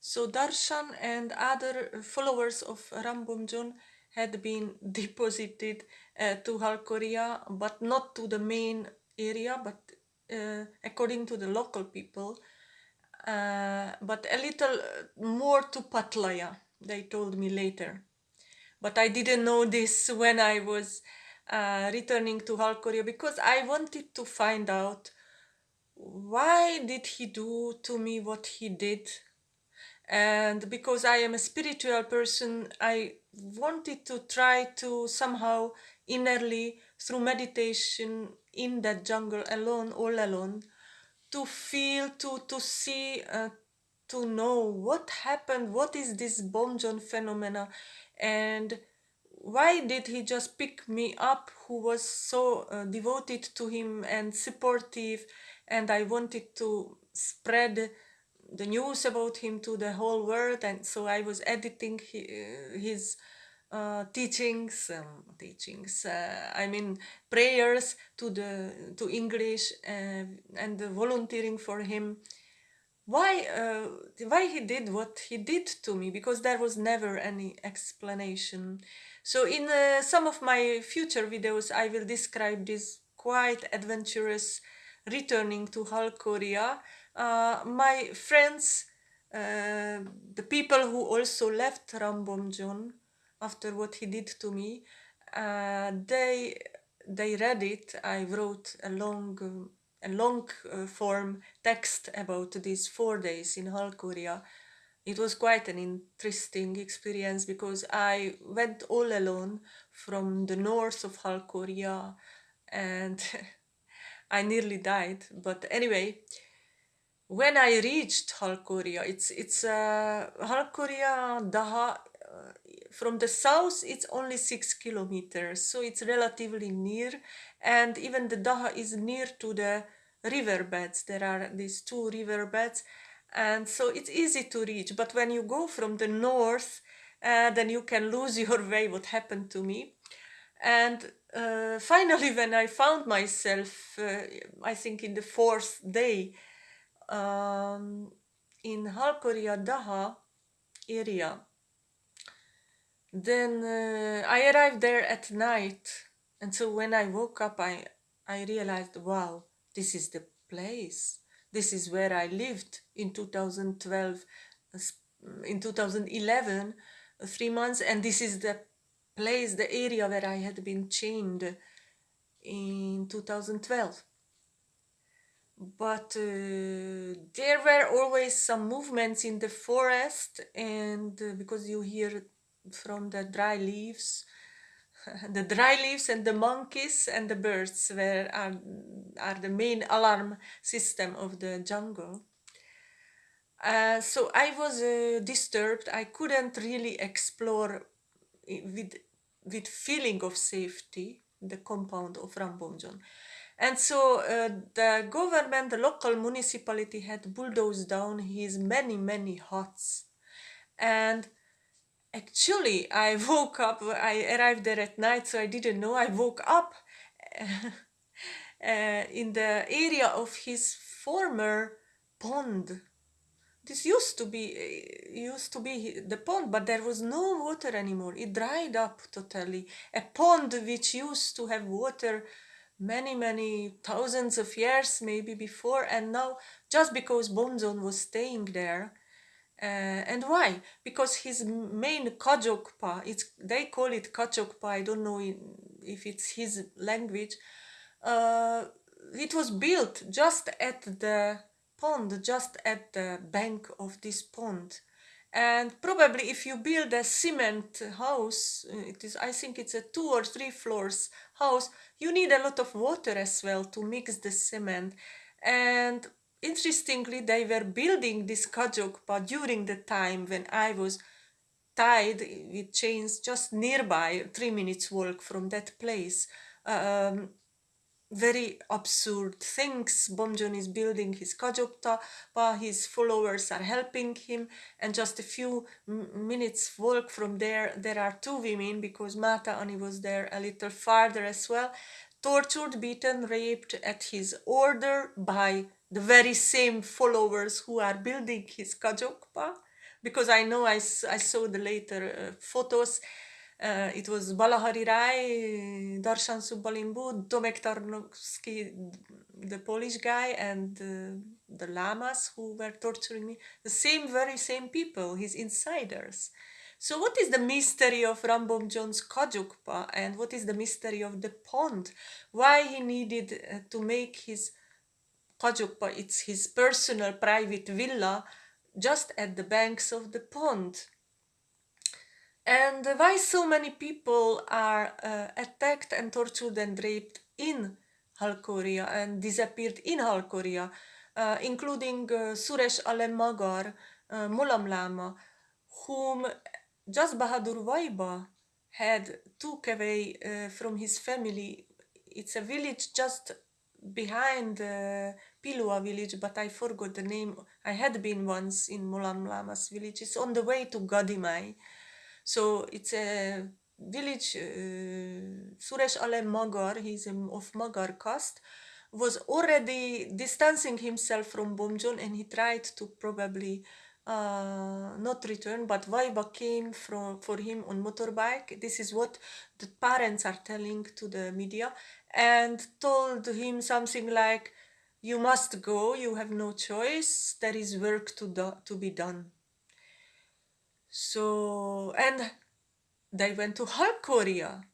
So Darshan and other followers of Rambomjon had been deposited uh, to Halkoria, but not to the main area, but uh, according to the local people, uh, but a little more to Patlaya, they told me later. But I didn't know this when I was uh, returning to Halkoria because I wanted to find out why did he do to me what he did and because I am a spiritual person, I wanted to try to somehow innerly, through meditation in that jungle alone, all alone, to feel, to, to see, uh, to know what happened, what is this Bomjon phenomena, and why did he just pick me up who was so uh, devoted to him and supportive and I wanted to spread the news about him to the whole world and so I was editing his uh, teachings um, teachings uh, I mean prayers to the to English uh, and volunteering for him. Why uh, why he did what he did to me because there was never any explanation. So in uh, some of my future videos I will describe this quite adventurous returning to Halkoria uh, my friends, uh, the people who also left Rambomjon after what he did to me, uh, they they read it. I wrote a long a long uh, form text about these four days in Halkoria. It was quite an interesting experience because I went all alone from the north of Halkoria and I nearly died. But anyway, when I reached Halkoria, it's it's uh, Halkoria Daha uh, from the south it's only six kilometers, so it's relatively near, and even the Daha is near to the riverbeds. There are these two riverbeds, and so it's easy to reach. But when you go from the north, uh, then you can lose your way. What happened to me? And uh, finally, when I found myself, uh, I think in the fourth day um, in Halkoria Daha area. Then uh, I arrived there at night, and so when I woke up, I I realized, wow, this is the place. This is where I lived in 2012, in 2011, three months, and this is the place, the area where I had been chained in 2012 but uh, there were always some movements in the forest and uh, because you hear from the dry leaves the dry leaves and the monkeys and the birds were are, are the main alarm system of the jungle. Uh, so I was uh, disturbed. I couldn't really explore with with feeling of safety the compound of Rambomjon and so uh, the government, the local municipality had bulldozed down his many, many huts. And actually, I woke up, I arrived there at night, so I didn't know. I woke up uh, in the area of his former pond. This used to be used to be the pond, but there was no water anymore. It dried up totally. A pond which used to have water many many thousands of years maybe before and now just because Bomjon was staying there uh, and why? Because his main Kajokpa it's they call it Kachokpa I don't know if it's his language uh, it was built just at the pond just at the bank of this pond and probably if you build a cement house uh, it is i think it's a two or three floors house you need a lot of water as well to mix the cement. And interestingly they were building this kajokpa during the time when i was tied with chains just nearby three minutes walk from that place. Um, very absurd things. Bomjon is building his Kajokpa, but his followers are helping him and just a few minutes walk from there there are two women because Mata Ani was there a little farther as well, tortured, beaten, raped at his order by the very same followers who are building his Kajokpa. because I know I, I saw the later uh, photos. Uh, it was Balahari Rai, Darshan Subbalimbu, Tomek Tarnovsky, the Polish guy, and uh, the lamas who were torturing me. The same, very same people, his insiders. So what is the mystery of Rambomjon's Kajukpa and what is the mystery of the pond? Why he needed uh, to make his Kajukpa, it's his personal private villa just at the banks of the pond. And why so many people are uh, attacked and tortured and raped in Halkoria and disappeared in Halkoria, uh, including uh, Suresh Alem Magar, uh, Mulam Lama, whom just Bahadur Vaiba had took away uh, from his family. It's a village just behind uh, Pilua village, but I forgot the name. I had been once in Mulam Lama's village. It's on the way to Gadimai. So it's a village, uh, Suresh Alem Magar, he's of Magar caste, was already distancing himself from Bomjon and he tried to probably uh, not return, but Vaiba came from, for him on motorbike. This is what the parents are telling to the media and told him something like, you must go, you have no choice, there is work to, do, to be done. So, and they went to Halkoria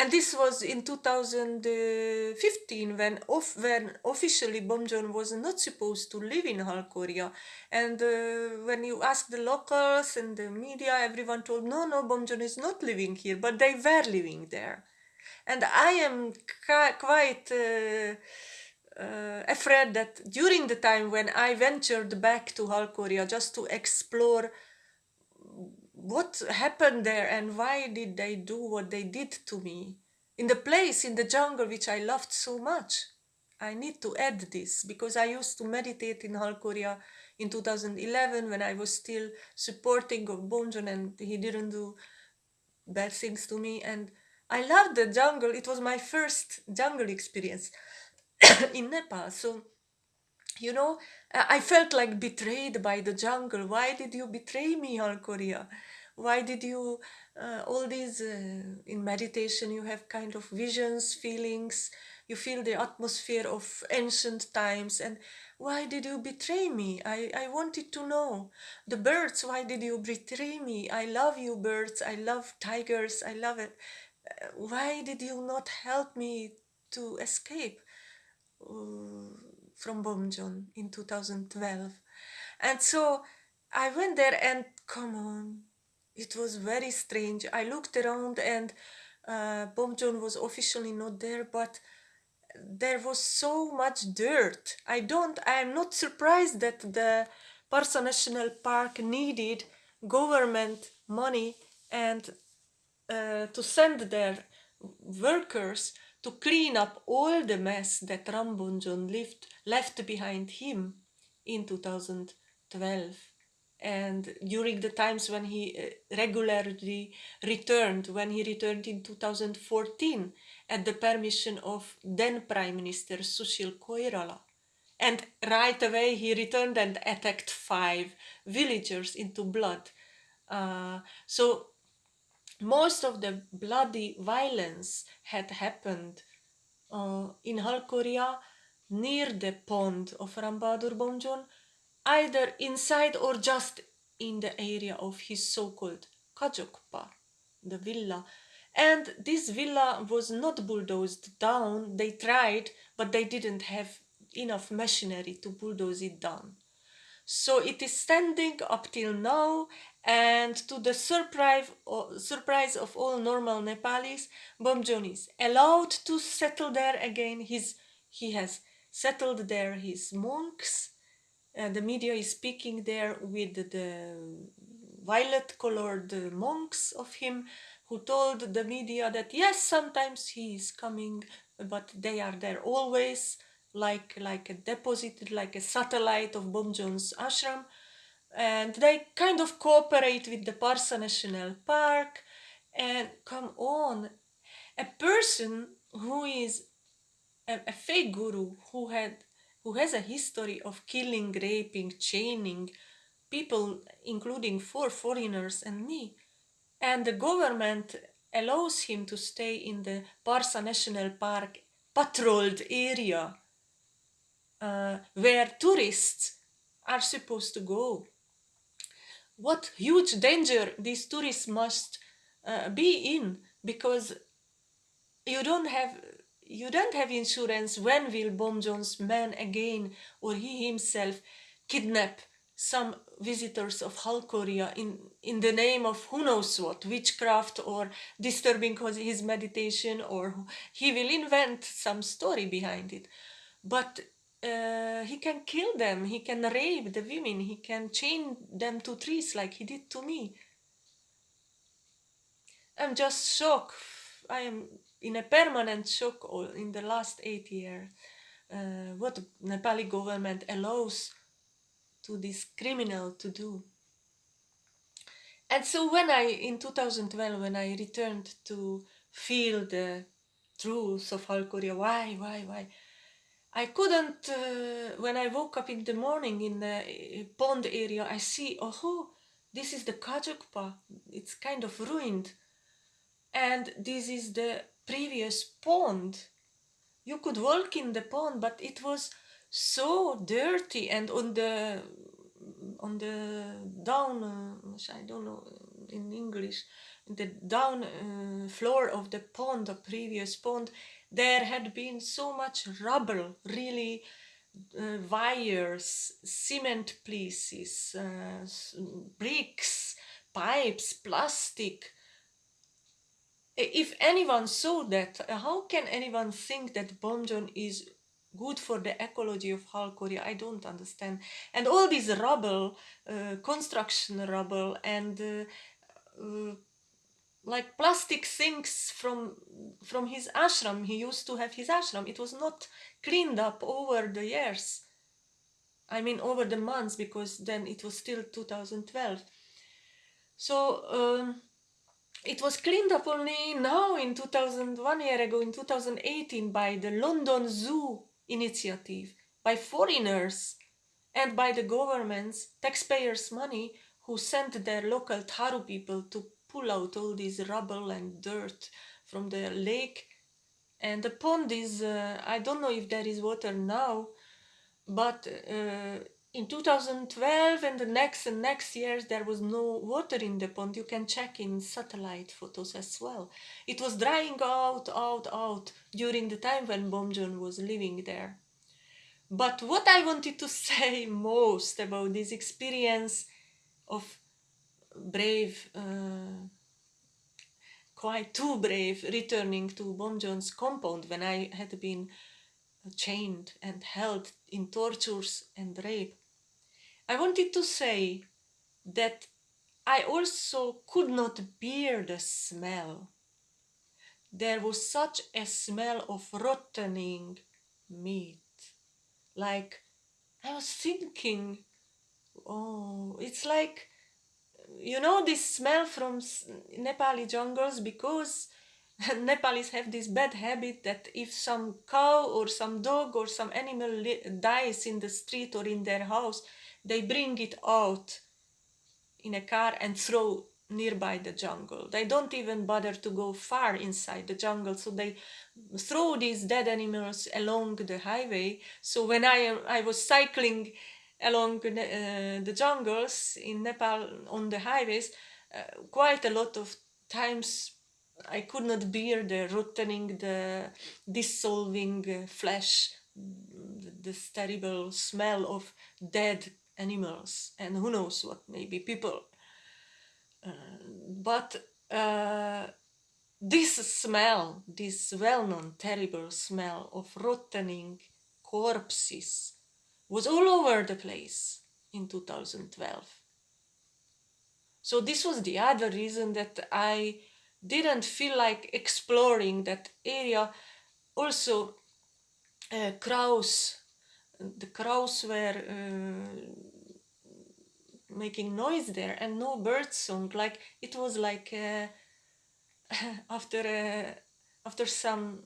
and this was in 2015 when, off, when officially Bomjon was not supposed to live in Halkoria. And uh, when you ask the locals and the media, everyone told, no, no, Bomjon is not living here, but they were living there. And I am quite uh, uh, afraid that during the time when I ventured back to Halkoria just to explore what happened there and why did they do what they did to me in the place in the jungle which I loved so much. I need to add this because I used to meditate in Halkoria in 2011 when I was still supporting of Bomjon and he didn't do bad things to me and I loved the jungle. It was my first jungle experience in Nepal. So, you know, I felt like betrayed by the jungle. Why did you betray me, Halkoria? why did you uh, all these uh, in meditation you have kind of visions feelings. You feel the atmosphere of ancient times. And why did you betray me? I i wanted to know. The birds why did you betray me? I love you birds. I love tigers. I love it. Why did you not help me to escape? Uh, from Bomjon in 2012 and so I went there and come on it was very strange. I looked around and uh, Bomjon was officially not there, but there was so much dirt. I don't, I am not surprised that the Parsa National Park needed government money and uh, to send their workers to clean up all the mess that Rambomjon left, left behind him in 2012 and during the times when he uh, regularly returned, when he returned in 2014 at the permission of then Prime Minister Sushil Koirala. And right away he returned and attacked five villagers into blood. Uh, so most of the bloody violence had happened uh, in Halkoria near the pond of Rambadur Bomjon either inside or just in the area of his so-called Kajokpa, the villa. And this villa was not bulldozed down, they tried, but they didn't have enough machinery to bulldoze it down. So it is standing up till now and to the surprise, surprise of all normal Nepalis, Bomjon is allowed to settle there again. He's, he has settled there his monks the media is speaking there with the violet colored monks of him who told the media that yes sometimes he is coming but they are there always like like a deposit like a satellite of Bomjon's ashram and they kind of cooperate with the Parsa National Park and come on a person who is a, a fake guru who had who has a history of killing, raping, chaining people, including four foreigners and me. And the government allows him to stay in the Parsa National Park patrolled area uh, where tourists are supposed to go. What huge danger these tourists must uh, be in because you don't have you don't have insurance when will Bomjon's man again or he himself kidnap some visitors of Halkoria in, in the name of who knows what, witchcraft or disturbing his meditation or he will invent some story behind it. But uh, he can kill them, he can rape the women, he can chain them to trees like he did to me. I'm just shocked. I am in a permanent shock in the last eight years. Uh, what Nepali government allows to this criminal to do. And so when I, in 2012, when I returned to feel the truth of Halkoria, why, why, why, I couldn't, uh, when I woke up in the morning in the uh, pond area, I see, oh, this is the Kajukpa, it's kind of ruined. And this is the previous pond. You could walk in the pond, but it was so dirty and on the on the down uh, I don't know in English the down uh, floor of the pond the previous pond there had been so much rubble really uh, wires cement pieces uh, bricks pipes plastic if anyone saw that how can anyone think that Bomjon is good for the ecology of Halkoria. I don't understand. And all this rubble, uh, construction rubble and uh, uh, like plastic things from from his ashram. He used to have his ashram. It was not cleaned up over the years. I mean over the months because then it was still 2012. So um, it was cleaned up only now in 2001 year ago in 2018 by the London Zoo initiative by foreigners and by the government's taxpayers' money who sent their local Tharu people to pull out all this rubble and dirt from the lake. And the pond is, uh, I don't know if there is water now, but uh, in 2012 and the next and next years there was no water in the pond. You can check in satellite photos as well. It was drying out, out, out during the time when Bomjon was living there. But what I wanted to say most about this experience of brave, uh, quite too brave, returning to Bomjon's compound when I had been chained and held in tortures and rape. I wanted to say that I also could not bear the smell. There was such a smell of rottening meat like I was thinking, oh, it's like, you know, this smell from Nepali jungles because Nepalis have this bad habit that if some cow or some dog or some animal dies in the street or in their house, they bring it out in a car and throw nearby the jungle. They don't even bother to go far inside the jungle, so they throw these dead animals along the highway. So when I, I was cycling along the, uh, the jungles in Nepal on the highways, uh, quite a lot of times I could not bear the rotting, the dissolving uh, flesh, this terrible smell of dead animals and who knows what, maybe people. But uh, this smell, this well-known terrible smell of rotting corpses was all over the place in 2012. So this was the other reason that I didn't feel like exploring that area. Also, uh, crows, the crows were uh, making noise there and no bird song like it was like uh, after uh, after some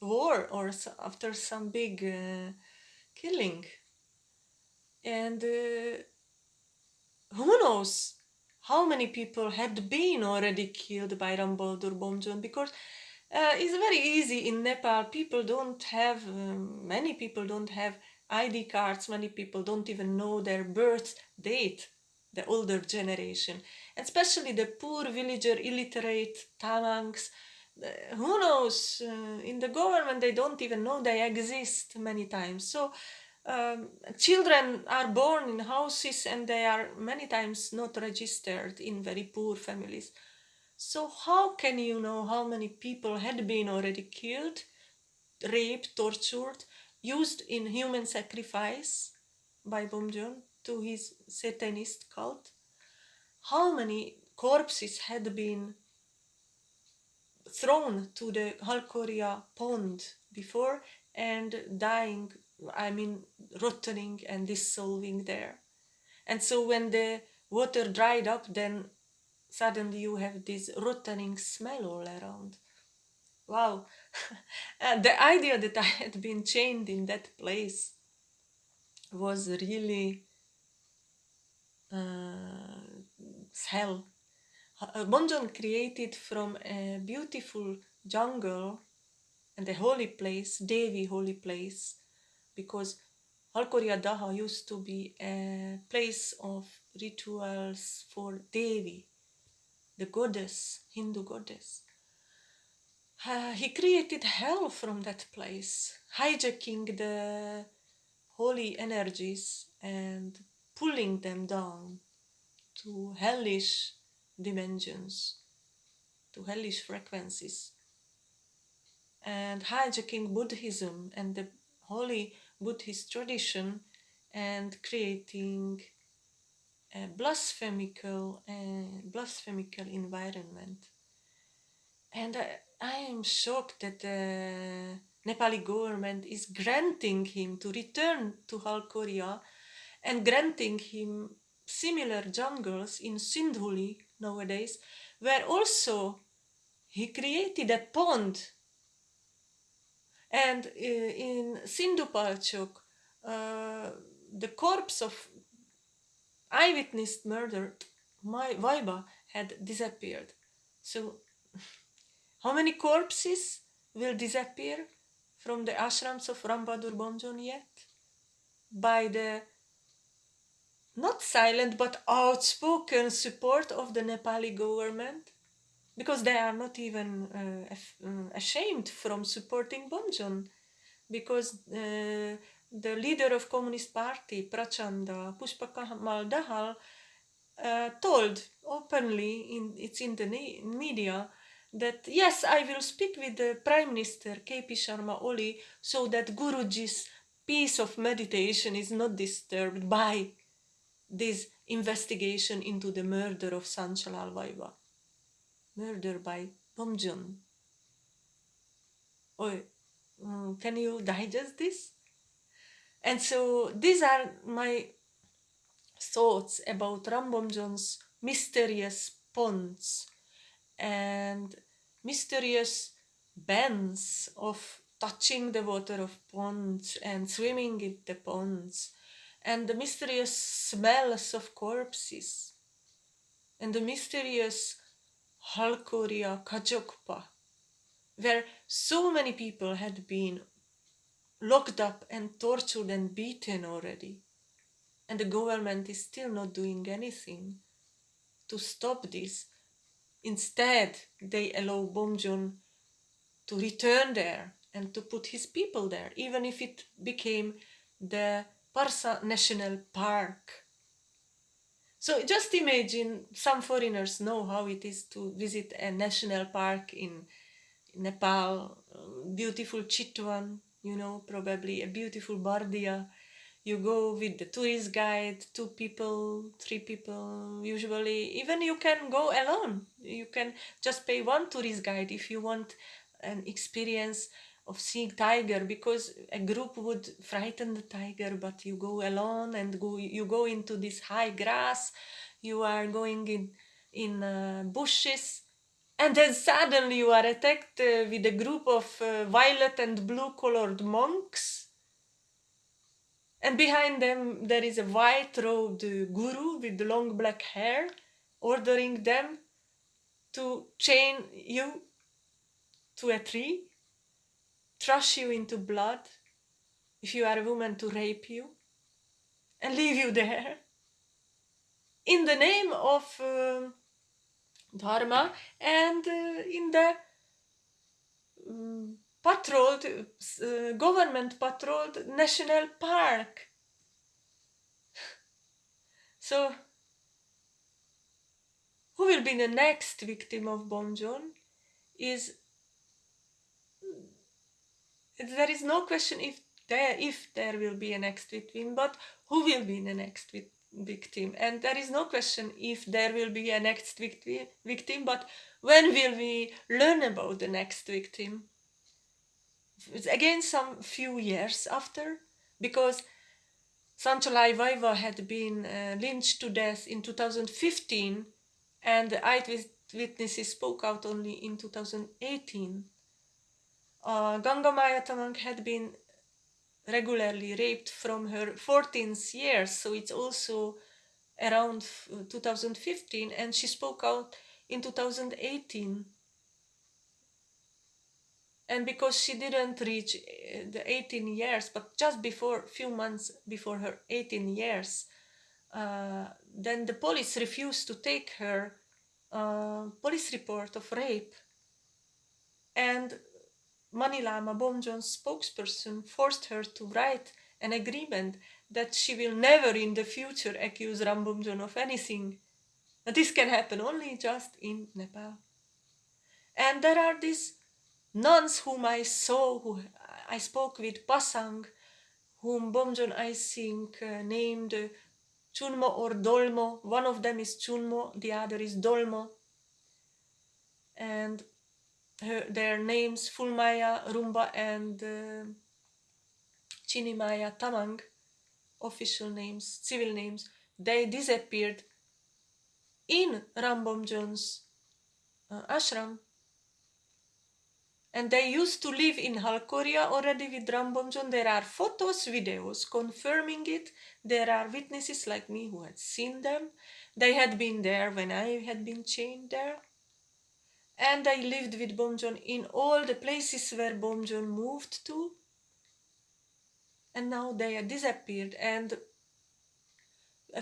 war or after some big uh, killing and uh, who knows how many people had been already killed by Rambadur Bomjon because uh, it's very easy in Nepal. People don't have, um, many people don't have ID cards, many people don't even know their birth date, the older generation, especially the poor villager, illiterate Tamangs. Uh, who knows? Uh, in the government, they don't even know they exist many times. So um, children are born in houses and they are many times not registered in very poor families. So how can you know how many people had been already killed, raped, tortured, used in human sacrifice by Bomjon to his Satanist cult? How many corpses had been thrown to the Halkoria pond before and dying I mean, rotting and dissolving there. And so when the water dried up, then suddenly you have this rotting smell all around. Wow. the idea that I had been chained in that place was really uh, hell. Uh, Bomjon created from a beautiful jungle and a holy place, Devi holy place, because Halkoria Daha used to be a place of rituals for Devi, the goddess, Hindu goddess. Uh, he created hell from that place, hijacking the holy energies and pulling them down to hellish dimensions, to hellish frequencies, and hijacking Buddhism and the holy Buddhist tradition and creating a blasphemical, uh, blasphemical environment. And I, I am shocked that the Nepali government is granting him to return to Halkoria and granting him similar jungles in Sindhuli nowadays, where also he created a pond and uh, in Sindhupalchok, uh, the corpse of eyewitness murder, my Vaiba, had disappeared. So, how many corpses will disappear from the ashrams of Rambadur Bomjon yet? By the not silent but outspoken support of the Nepali government because they are not even uh, uh, ashamed from supporting Bomjon because uh, the leader of Communist Party, Prachanda, Pushpakamal Dahal, uh, told openly, in, it's in the media, that yes, I will speak with the Prime Minister KP Sharma Oli so that Guruji's peace of meditation is not disturbed by this investigation into the murder of Sanchalal Vaiba murder by Bomjon. Oh, mm, can you digest this? And so these are my thoughts about Rambomjon's mysterious ponds and mysterious bends of touching the water of ponds and swimming in the ponds and the mysterious smells of corpses and the mysterious Halkoria Kajokpa, where so many people had been locked up and tortured and beaten already. And the government is still not doing anything to stop this. Instead, they allow Bomjon to return there and to put his people there, even if it became the Parsa National Park so just imagine some foreigners know how it is to visit a national park in Nepal, um, beautiful Chitwan, you know, probably a beautiful Bardia. You go with the tourist guide, two people, three people, usually. Even you can go alone. You can just pay one tourist guide if you want an experience of seeing tiger because a group would frighten the tiger but you go alone and go you go into this high grass you are going in in uh, bushes and then suddenly you are attacked uh, with a group of uh, violet and blue colored monks. And behind them, there is a white robed guru with long black hair, ordering them to chain you to a tree, thrush you into blood, if you are a woman, to rape you, and leave you there. In the name of uh, Dharma and uh, in the um, patrolled, uh, government patrolled national park. so, who will be the next victim of Bomjon is there is no question if there if there will be a next victim, but who will be the next victim? And there is no question if there will be a next victim, victim, but when will we learn about the next victim? again some few years after because Sanchalal Vaiba had been uh, lynched to death in 2015 and the eyewitnesses spoke out only in 2018. Uh, Ganga Maya Tamang had been regularly raped from her 14th year, so it's also around 2015, and she spoke out in 2018 and because she didn't reach eh, the 18 years but just before few months before her 18 years uh, then the police refused to take her uh, police report of rape. And Manilama Bomjon's spokesperson forced her to write an agreement that she will never in the future accuse Rambomjon of anything. This can happen only just in Nepal. And there are these nuns whom I saw, who I spoke with Pasang, whom Bomjon I think uh, named Chunmo or Dolmo. One of them is Chunmo, the other is Dolmo. And her, their names Fulmaya, Rumba and uh, Chinimaya Tamang, official names, civil names, they disappeared in Rambomjon's uh, ashram and they used to live in Halkoria already with Rambomjon. There are photos, videos confirming it. There are witnesses like me who had seen them. They had been there when I had been chained there. And I lived with Bomjon in all the places where Bomjon moved to. And now they had disappeared. And